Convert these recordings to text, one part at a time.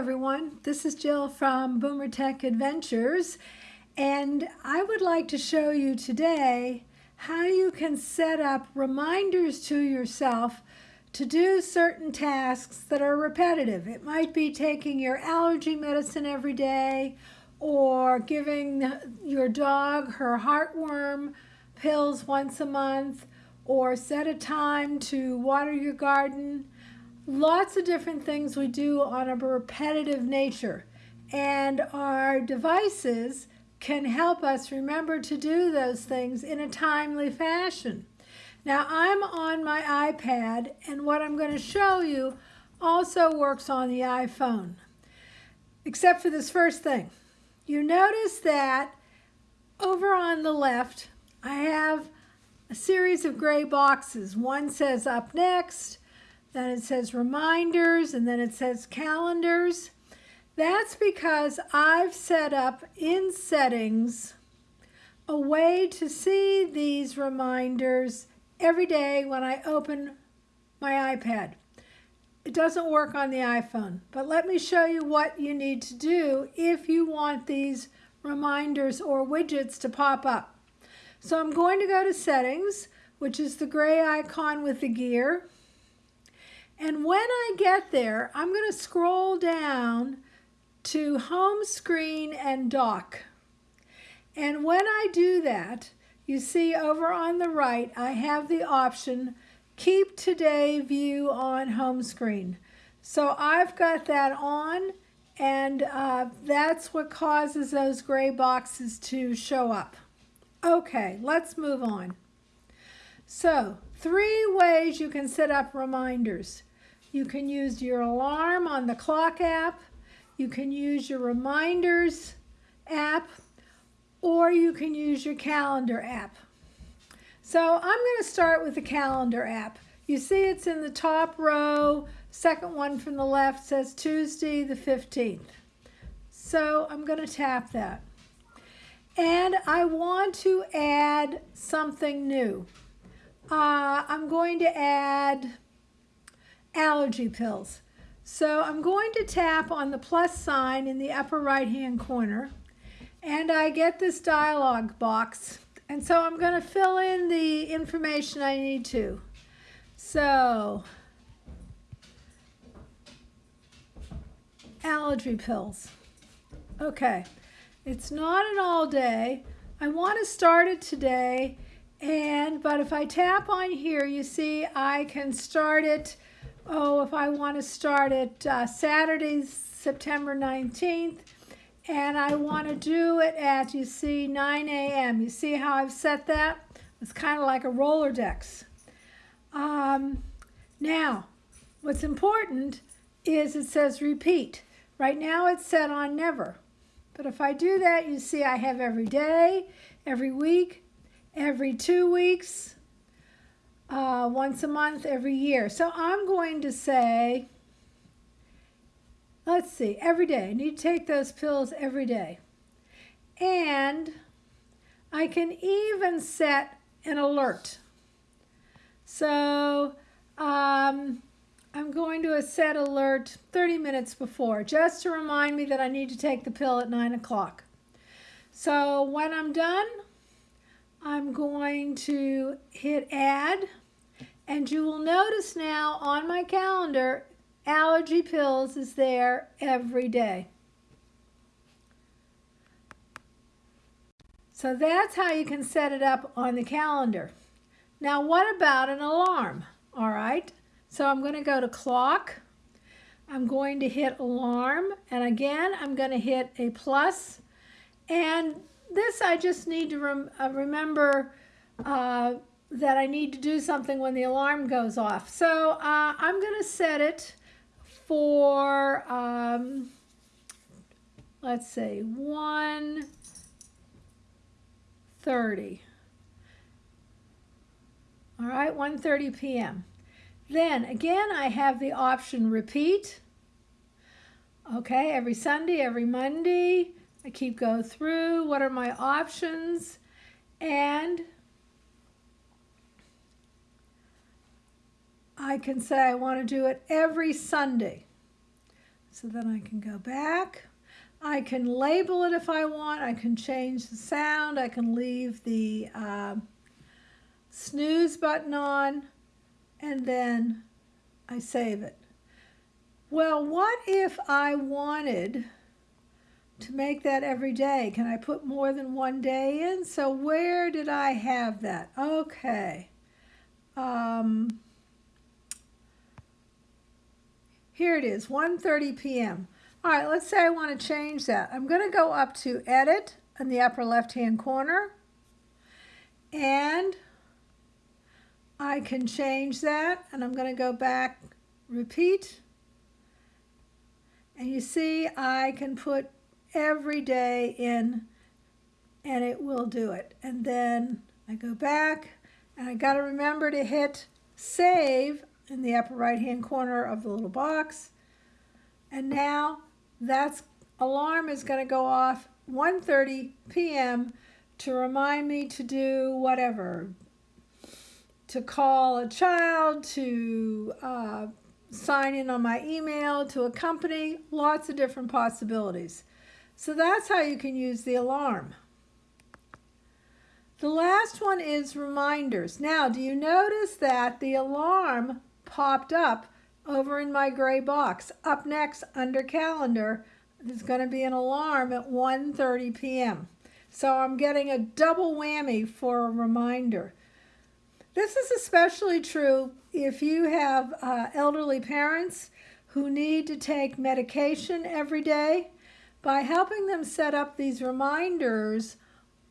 everyone. This is Jill from Boomer Tech Adventures, and I would like to show you today how you can set up reminders to yourself to do certain tasks that are repetitive. It might be taking your allergy medicine every day or giving your dog her heartworm pills once a month or set a time to water your garden lots of different things we do on a repetitive nature. And our devices can help us remember to do those things in a timely fashion. Now I'm on my iPad and what I'm going to show you also works on the iPhone. Except for this first thing. You notice that over on the left I have a series of gray boxes. One says up next, then it says reminders, and then it says calendars. That's because I've set up in settings a way to see these reminders every day when I open my iPad. It doesn't work on the iPhone, but let me show you what you need to do if you want these reminders or widgets to pop up. So I'm going to go to settings, which is the gray icon with the gear. And when I get there, I'm going to scroll down to home screen and dock. And when I do that, you see over on the right, I have the option keep today view on home screen. So I've got that on and uh, that's what causes those gray boxes to show up. Okay, let's move on. So three ways you can set up reminders. You can use your alarm on the clock app. You can use your reminders app or you can use your calendar app. So I'm going to start with the calendar app. You see it's in the top row, second one from the left says Tuesday the 15th. So I'm going to tap that. And I want to add something new. Uh, I'm going to add allergy pills. So I'm going to tap on the plus sign in the upper right hand corner and I get this dialog box and so I'm going to fill in the information I need to. So allergy pills. Okay, it's not an all day. I want to start it today and but if I tap on here you see I can start it oh, if I want to start it uh, Saturday, September 19th, and I want to do it at, you see, 9 a.m. You see how I've set that? It's kind of like a Rolodex. Um, now, what's important is it says repeat. Right now it's set on never. But if I do that, you see I have every day, every week, every two weeks, uh, once a month every year. So I'm going to say, let's see, every day. I need to take those pills every day. And I can even set an alert. So um, I'm going to set alert 30 minutes before, just to remind me that I need to take the pill at 9 o'clock. So when I'm done, I'm going to hit add and you will notice now on my calendar, allergy pills is there every day. So that's how you can set it up on the calendar. Now what about an alarm? All right, so I'm going to go to clock. I'm going to hit alarm and again I'm going to hit a plus. plus and this I just need to rem uh, remember uh, that I need to do something when the alarm goes off. So uh, I'm going to set it for, um, let's see, 1.30. All right, 1.30 p.m. Then again, I have the option repeat. Okay, every Sunday, every Monday, I keep go through. What are my options? And I can say I want to do it every Sunday. So then I can go back. I can label it if I want. I can change the sound. I can leave the uh, snooze button on and then I save it. Well, what if I wanted to make that every day? Can I put more than one day in? So where did I have that? Okay. Um, here it is, 1.30 p.m. All right, let's say I want to change that. I'm going to go up to Edit in the upper left-hand corner. And I can change that. And I'm going to go back, Repeat. And you see, I can put every day in and it will do it. And then I go back and I got to remember to hit save in the upper right hand corner of the little box. And now that alarm is going to go off 1.30 p.m. to remind me to do whatever, to call a child, to uh, sign in on my email, to a company, lots of different possibilities. So that's how you can use the alarm. The last one is reminders. Now, do you notice that the alarm popped up over in my gray box? Up next, under calendar, there's going to be an alarm at 1.30 p.m. So I'm getting a double whammy for a reminder. This is especially true if you have uh, elderly parents who need to take medication every day. By helping them set up these reminders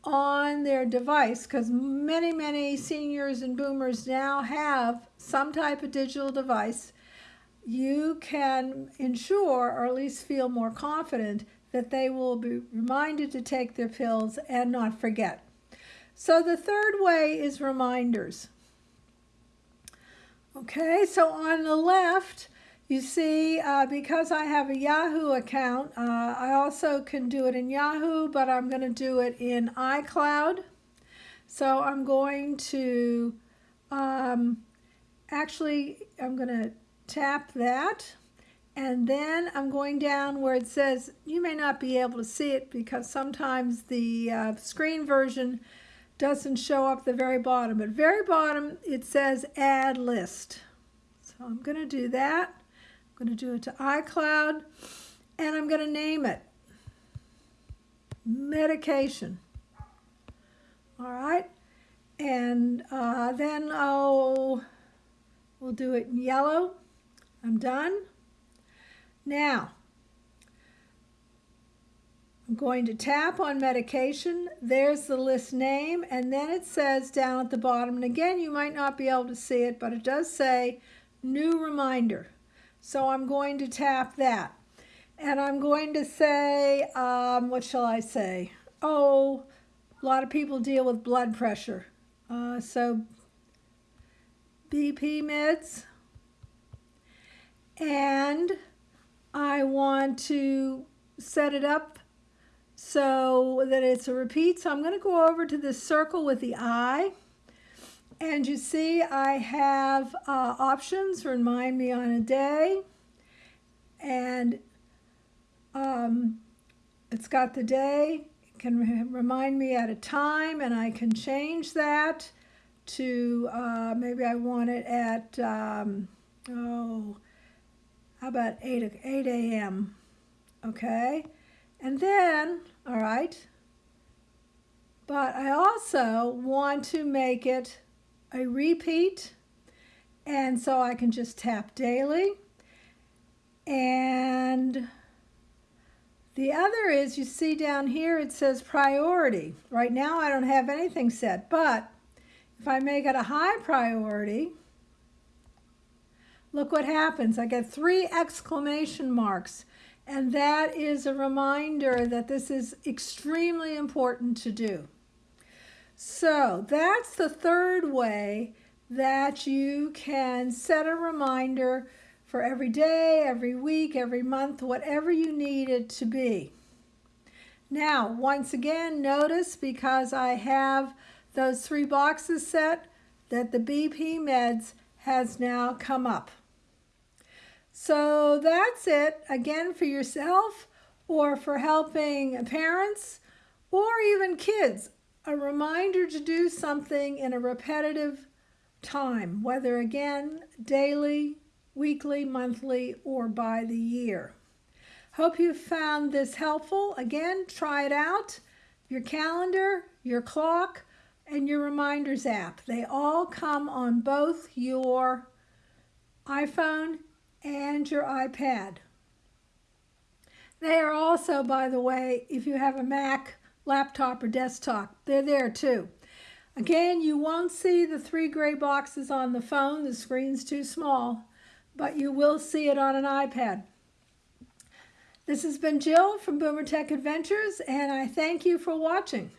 on their device because many, many seniors and boomers now have some type of digital device, you can ensure or at least feel more confident that they will be reminded to take their pills and not forget. So the third way is reminders. Okay, so on the left, you see, uh, because I have a Yahoo account, uh, I also can do it in Yahoo, but I'm going to do it in iCloud. So I'm going to, um, actually, I'm going to tap that. And then I'm going down where it says, you may not be able to see it because sometimes the uh, screen version doesn't show up the very bottom. At very bottom, it says add list. So I'm going to do that. I'm going to do it to iCloud, and I'm going to name it medication. All right, and uh, then I'll we'll do it in yellow. I'm done. Now, I'm going to tap on medication. There's the list name, and then it says down at the bottom, and again, you might not be able to see it, but it does say new reminder. So I'm going to tap that. And I'm going to say, um, what shall I say? Oh, a lot of people deal with blood pressure. Uh, so BP meds. And I want to set it up so that it's a repeat. So I'm going to go over to this circle with the eye. And you see I have uh, options, remind me on a day. And um, it's got the day, it can remind me at a time, and I can change that to uh, maybe I want it at, um, oh, how about 8, 8 a.m., okay? And then, all right, but I also want to make it a repeat. And so I can just tap daily. And the other is, you see down here, it says priority. Right now I don't have anything set, but if I make it a high priority, look what happens. I get three exclamation marks. And that is a reminder that this is extremely important to do. So that's the third way that you can set a reminder for every day, every week, every month, whatever you need it to be. Now, once again, notice because I have those three boxes set that the BP meds has now come up. So that's it again for yourself or for helping parents or even kids. A reminder to do something in a repetitive time, whether again daily, weekly, monthly, or by the year. Hope you found this helpful. Again, try it out. Your calendar, your clock, and your reminders app. They all come on both your iPhone and your iPad. They are also, by the way, if you have a Mac, laptop, or desktop, they're there too. Again, you won't see the three gray boxes on the phone, the screen's too small, but you will see it on an iPad. This has been Jill from Boomer Tech Adventures, and I thank you for watching.